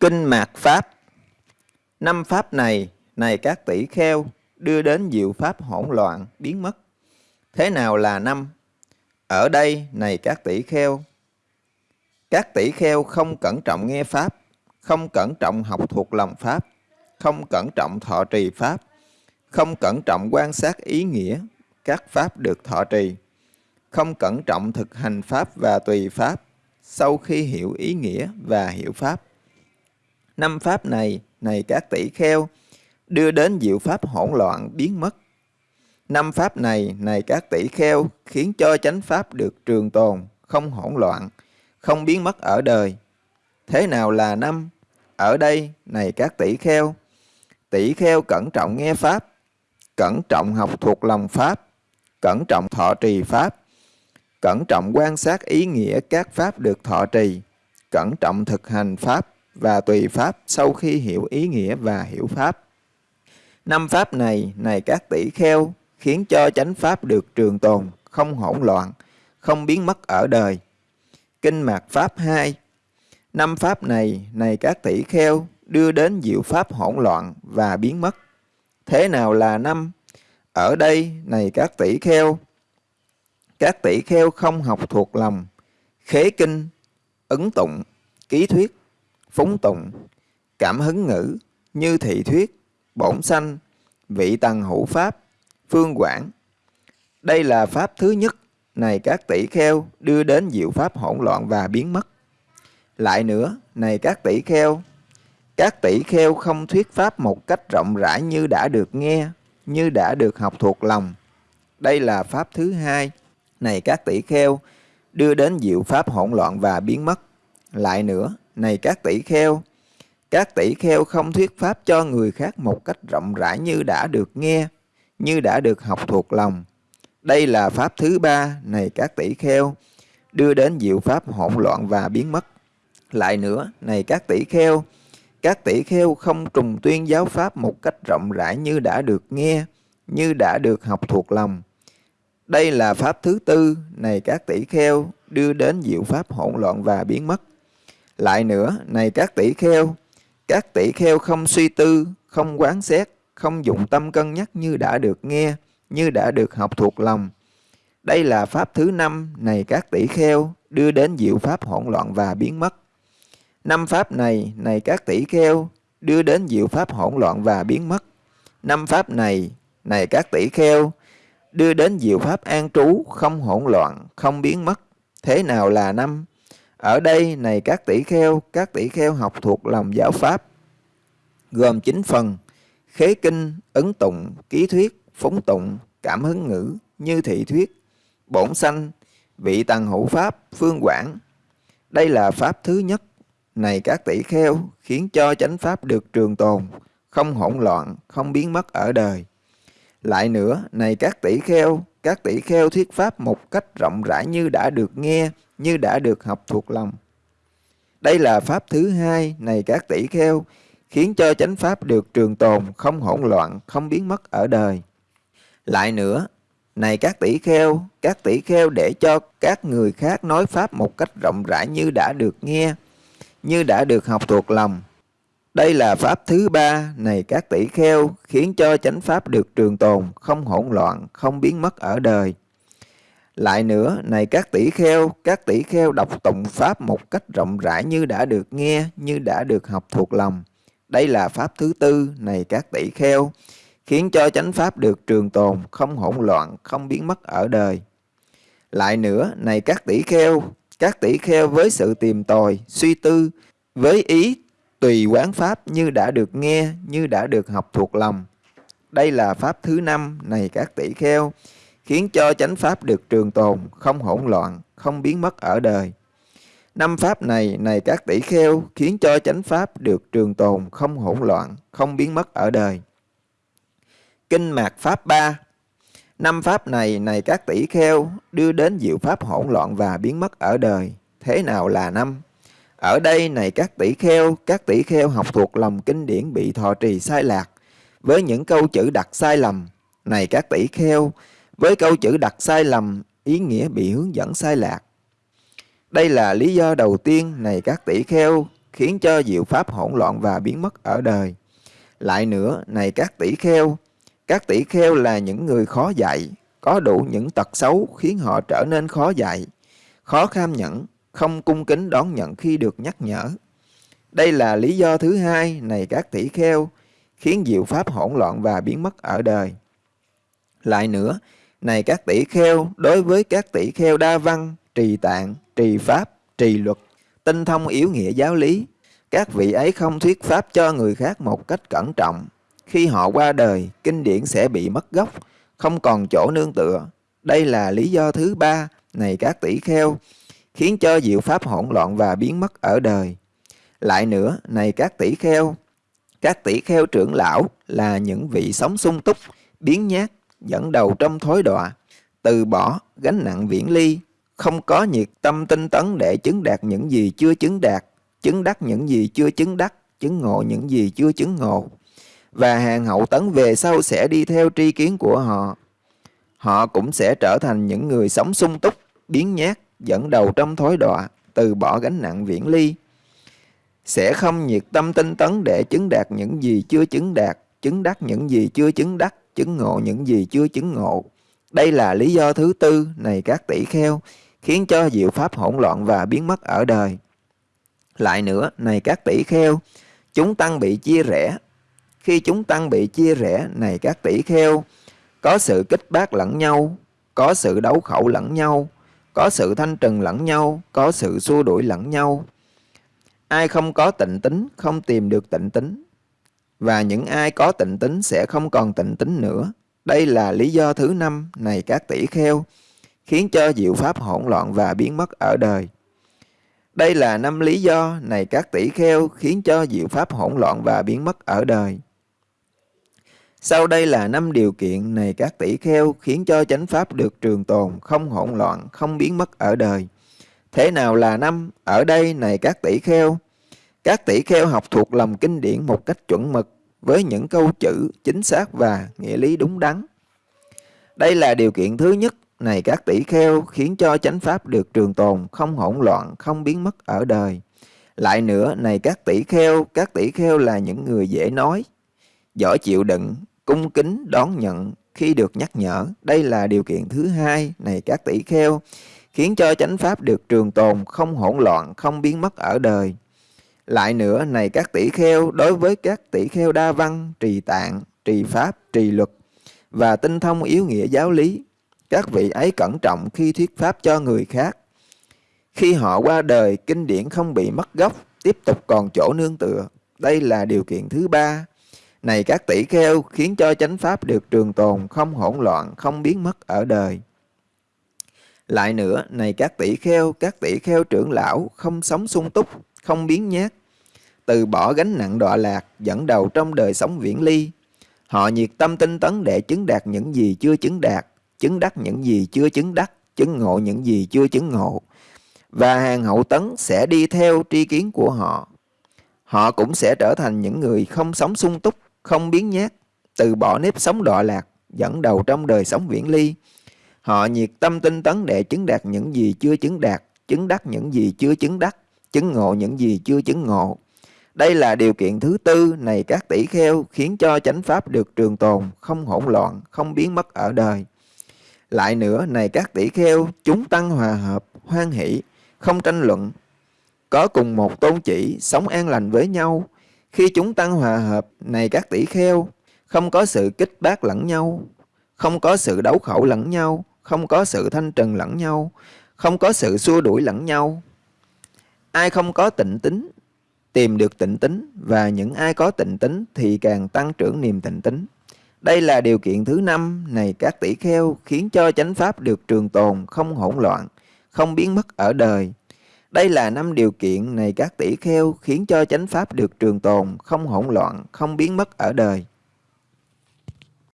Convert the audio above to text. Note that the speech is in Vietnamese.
Kinh Mạt Pháp Năm Pháp này, này các tỷ kheo, đưa đến diệu Pháp hỗn loạn, biến mất. Thế nào là năm? Ở đây, này các tỷ kheo, các tỷ kheo không cẩn trọng nghe Pháp, không cẩn trọng học thuộc lòng Pháp, không cẩn trọng thọ trì Pháp, không cẩn trọng quan sát ý nghĩa các Pháp được thọ trì, không cẩn trọng thực hành Pháp và tùy Pháp, sau khi hiểu ý nghĩa và hiểu Pháp. Năm Pháp này, này các tỷ kheo, đưa đến diệu Pháp hỗn loạn biến mất. Năm Pháp này, này các tỷ kheo, khiến cho chánh Pháp được trường tồn, không hỗn loạn, không biến mất ở đời. Thế nào là năm? Ở đây, này các tỷ kheo, tỷ kheo cẩn trọng nghe Pháp, cẩn trọng học thuộc lòng Pháp, cẩn trọng thọ trì Pháp, cẩn trọng quan sát ý nghĩa các Pháp được thọ trì, cẩn trọng thực hành Pháp và tùy Pháp sau khi hiểu ý nghĩa và hiểu Pháp. Năm Pháp này, này các tỷ kheo, khiến cho chánh Pháp được trường tồn, không hỗn loạn, không biến mất ở đời. Kinh Mạt Pháp 2 Năm Pháp này, này các tỷ kheo, đưa đến diệu Pháp hỗn loạn và biến mất. Thế nào là năm? Ở đây, này các tỷ kheo, các tỷ kheo không học thuộc lòng, khế kinh, ứng tụng, ký thuyết, phúng tụng, cảm hứng ngữ, như thị thuyết, bổn sanh, vị tầng hữu pháp, phương quảng. Đây là pháp thứ nhất, này các tỷ kheo đưa đến diệu pháp hỗn loạn và biến mất. Lại nữa, này các tỷ kheo, các tỷ kheo không thuyết pháp một cách rộng rãi như đã được nghe, như đã được học thuộc lòng. Đây là pháp thứ hai, này các tỷ kheo, đưa đến diệu pháp hỗn loạn và biến mất. Lại nữa, này các tỷ kheo, các tỷ kheo không thuyết pháp cho người khác một cách rộng rãi như đã được nghe, như đã được học thuộc lòng. Đây là pháp thứ ba, này các tỷ kheo, đưa đến diệu pháp hỗn loạn và biến mất. Lại nữa, này các tỷ kheo, các tỷ kheo không trùng tuyên giáo pháp một cách rộng rãi như đã được nghe, như đã được học thuộc lòng. Đây là pháp thứ tư, này các tỷ kheo, đưa đến diệu pháp hỗn loạn và biến mất. Lại nữa, này các tỷ kheo, các tỷ kheo không suy tư, không quán xét, không dụng tâm cân nhắc như đã được nghe, như đã được học thuộc lòng. Đây là pháp thứ năm, này các tỷ kheo, đưa đến diệu pháp hỗn loạn và biến mất. Năm pháp này, này các tỷ kheo, đưa đến diệu pháp hỗn loạn và biến mất. Năm pháp này, này các tỷ kheo, đưa đến diệu pháp an trú, không hỗn loạn, không biến mất. Thế nào là năm? Ở đây, này các tỷ kheo, các tỷ kheo học thuộc lòng giáo pháp, gồm 9 phần, khế kinh, ấn tụng, ký thuyết, phóng tụng, cảm hứng ngữ, như thị thuyết, bổn sanh, vị tầng hữu pháp, phương quảng. Đây là pháp thứ nhất, này các tỷ kheo, khiến cho chánh pháp được trường tồn, không hỗn loạn, không biến mất ở đời. Lại nữa, này các tỷ kheo, các tỷ kheo thuyết pháp một cách rộng rãi như đã được nghe, như đã được học thuộc lòng. Đây là pháp thứ hai, này các tỷ kheo, khiến cho chánh pháp được trường tồn, không hỗn loạn, không biến mất ở đời. Lại nữa, này các tỷ kheo, các tỷ kheo để cho các người khác nói pháp một cách rộng rãi như đã được nghe, như đã được học thuộc lòng. Đây là pháp thứ ba, này các tỷ kheo, khiến cho chánh pháp được trường tồn, không hỗn loạn, không biến mất ở đời. Lại nữa, này các tỷ kheo, các tỷ kheo đọc tụng pháp một cách rộng rãi như đã được nghe, như đã được học thuộc lòng. Đây là pháp thứ tư, này các tỷ kheo, khiến cho chánh pháp được trường tồn, không hỗn loạn, không biến mất ở đời. Lại nữa, này các tỷ kheo, các tỷ kheo với sự tìm tòi, suy tư, với ý tùy quán pháp như đã được nghe, như đã được học thuộc lòng. Đây là pháp thứ năm này các tỷ kheo, khiến cho chánh pháp được trường tồn, không hỗn loạn, không biến mất ở đời. Năm pháp này này các tỷ kheo, khiến cho chánh pháp được trường tồn, không hỗn loạn, không biến mất ở đời. Kinh Mạt Pháp 3 Năm pháp này này các tỷ kheo, đưa đến diệu pháp hỗn loạn và biến mất ở đời. Thế nào là năm? Ở đây này các tỷ kheo, các tỷ kheo học thuộc lòng kinh điển bị thọ trì sai lạc, với những câu chữ đặt sai lầm. Này các tỷ kheo, với câu chữ đặt sai lầm, ý nghĩa bị hướng dẫn sai lạc. Đây là lý do đầu tiên này các tỷ kheo, khiến cho diệu pháp hỗn loạn và biến mất ở đời. Lại nữa, này các tỷ kheo, các tỷ kheo là những người khó dạy, có đủ những tật xấu khiến họ trở nên khó dạy, khó kham nhẫn, không cung kính đón nhận khi được nhắc nhở. Đây là lý do thứ hai này các tỷ kheo, khiến diệu pháp hỗn loạn và biến mất ở đời. Lại nữa, này các tỷ kheo, đối với các tỷ kheo đa văn, trì tạng, trì pháp, trì luật, tinh thông yếu nghĩa giáo lý, các vị ấy không thuyết pháp cho người khác một cách cẩn trọng. Khi họ qua đời, kinh điển sẽ bị mất gốc, không còn chỗ nương tựa. Đây là lý do thứ ba, này các tỷ kheo, khiến cho diệu pháp hỗn loạn và biến mất ở đời. Lại nữa, này các tỷ kheo, các tỷ kheo trưởng lão là những vị sống sung túc, biến nhát, dẫn đầu trong thối đọa, từ bỏ gánh nặng viễn ly, không có nhiệt tâm tinh tấn để chứng đạt những gì chưa chứng đạt, chứng đắc những gì chưa chứng đắc, chứng ngộ những gì chưa chứng ngộ. Và hàng hậu tấn về sau sẽ đi theo tri kiến của họ. Họ cũng sẽ trở thành những người sống sung túc, biến nhát, dẫn đầu trong thối đọa, từ bỏ gánh nặng viễn ly. Sẽ không nhiệt tâm tinh tấn để chứng đạt những gì chưa chứng đạt, chứng đắc những gì chưa chứng đắc, chứng ngộ những gì chưa chứng ngộ. Đây là lý do thứ tư này các tỷ kheo, khiến cho diệu pháp hỗn loạn và biến mất ở đời. Lại nữa, này các tỷ kheo, chúng tăng bị chia rẽ. Khi chúng tăng bị chia rẽ, này các tỷ kheo, có sự kích bác lẫn nhau, có sự đấu khẩu lẫn nhau, có sự thanh trừng lẫn nhau, có sự xua đuổi lẫn nhau. Ai không có tịnh tính, không tìm được tịnh tính. Và những ai có tịnh tính sẽ không còn tịnh tính nữa. Đây là lý do thứ năm này các tỷ kheo, khiến cho diệu pháp hỗn loạn và biến mất ở đời. Đây là năm lý do này các tỷ kheo khiến cho diệu pháp hỗn loạn và biến mất ở đời. Sau đây là năm điều kiện này các tỷ kheo khiến cho chánh pháp được trường tồn, không hỗn loạn, không biến mất ở đời. Thế nào là năm? Ở đây này các tỷ kheo. Các tỷ kheo học thuộc lòng kinh điển một cách chuẩn mực với những câu chữ chính xác và nghĩa lý đúng đắn. Đây là điều kiện thứ nhất này các tỷ kheo khiến cho chánh pháp được trường tồn, không hỗn loạn, không biến mất ở đời. Lại nữa, này các tỷ kheo, các tỷ kheo là những người dễ nói, giỏi chịu đựng, cung kính, đón nhận khi được nhắc nhở. Đây là điều kiện thứ hai, này các tỷ kheo, khiến cho chánh pháp được trường tồn, không hỗn loạn, không biến mất ở đời. Lại nữa, này các tỷ kheo, đối với các tỷ kheo đa văn, trì tạng, trì pháp, trì luật và tinh thông yếu nghĩa giáo lý, các vị ấy cẩn trọng khi thuyết pháp cho người khác. Khi họ qua đời, kinh điển không bị mất gốc, tiếp tục còn chỗ nương tựa. Đây là điều kiện thứ ba. Này các tỷ kheo khiến cho chánh pháp được trường tồn, không hỗn loạn, không biến mất ở đời. Lại nữa, này các tỷ kheo, các tỷ kheo trưởng lão không sống sung túc, không biến nhát, từ bỏ gánh nặng đọa lạc, dẫn đầu trong đời sống viễn ly. Họ nhiệt tâm tinh tấn để chứng đạt những gì chưa chứng đạt, chứng đắc những gì chưa chứng đắc, chứng ngộ những gì chưa chứng ngộ. Và hàng hậu tấn sẽ đi theo tri kiến của họ. Họ cũng sẽ trở thành những người không sống sung túc, không biến nhát, từ bỏ nếp sống đọa lạc, dẫn đầu trong đời sống viễn ly. Họ nhiệt tâm tinh tấn để chứng đạt những gì chưa chứng đạt, chứng đắc những gì chưa chứng đắc, chứng ngộ những gì chưa chứng ngộ. Đây là điều kiện thứ tư này các tỷ kheo khiến cho chánh pháp được trường tồn, không hỗn loạn, không biến mất ở đời. Lại nữa, này các tỷ kheo, chúng tăng hòa hợp, hoan hỷ, không tranh luận, có cùng một tôn chỉ, sống an lành với nhau. Khi chúng tăng hòa hợp, này các tỷ kheo, không có sự kích bác lẫn nhau, không có sự đấu khẩu lẫn nhau, không có sự thanh trần lẫn nhau, không có sự xua đuổi lẫn nhau. Ai không có tịnh tính, tìm được tịnh tính, và những ai có tịnh tính thì càng tăng trưởng niềm tịnh tính. Đây là điều kiện thứ năm này các tỷ kheo khiến cho chánh pháp được trường tồn, không hỗn loạn, không biến mất ở đời. Đây là năm điều kiện này các tỷ kheo khiến cho chánh pháp được trường tồn, không hỗn loạn, không biến mất ở đời.